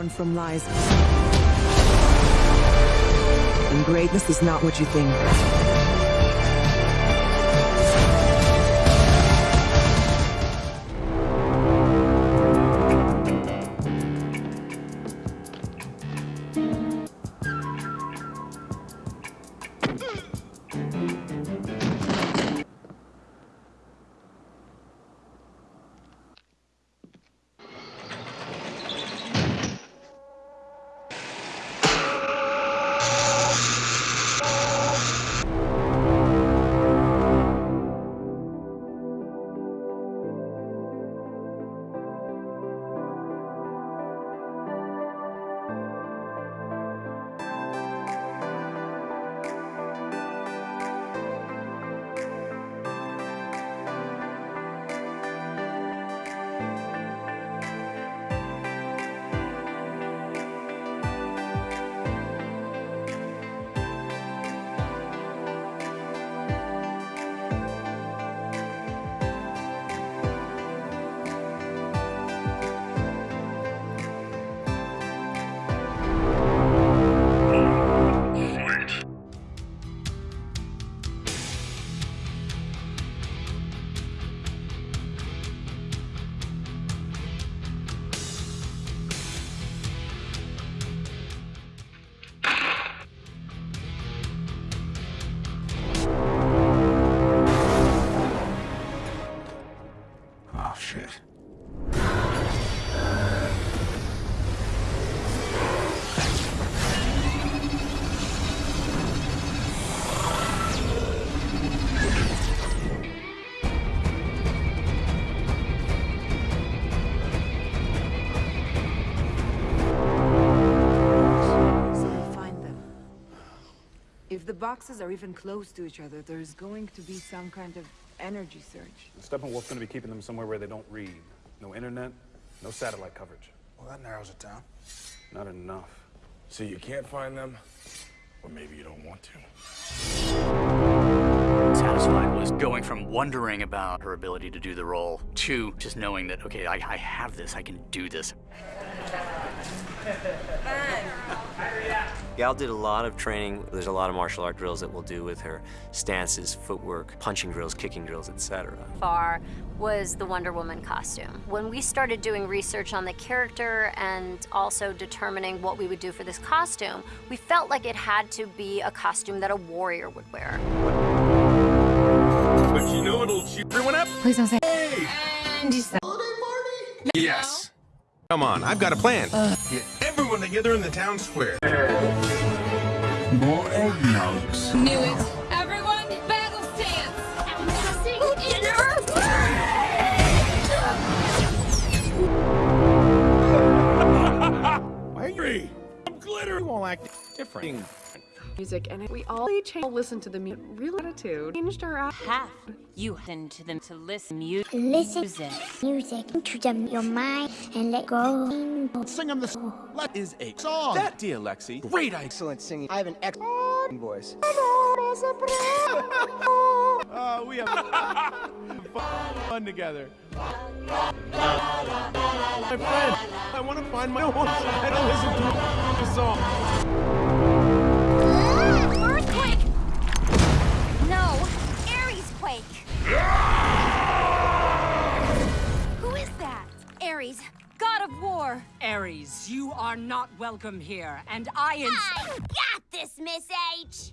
born from lies. And greatness is not what you think. The boxes are even close to each other, there's going to be some kind of energy surge. Steppenwolf's gonna be keeping them somewhere where they don't read. No internet, no satellite coverage. Well, that narrows it down. Not enough. So you can't find them, or maybe you don't want to. Satisfied was going from wondering about her ability to do the role to just knowing that, okay, I, I have this, I can do this. Gal did a lot of training. There's a lot of martial art drills that we'll do with her. Stances, footwork, punching drills, kicking drills, etc. far was the Wonder Woman costume. When we started doing research on the character and also determining what we would do for this costume, we felt like it had to be a costume that a warrior would wear. But you know what'll cheer everyone up? Please don't say. Hey! And you said. Yes. Come on, I've got a plan. Uh. Get everyone together in the town square. More eggnogs. Knew it. Everyone, battle stance. Why are you? I'm glitter. You all act different. Music and we all change listen to the music real attitude changed our out Half you listen to them to listen mu- Listen music. music to them your mind and let go. Sing them this. Let is a song. That, dear Lexi. Great. Excellent singing. I have an excellent voice. Uh, we have fun, fun together. My friend, I want to find my own side to listen to the song. Ares, you are not welcome here, and I ins- I got this, Miss H.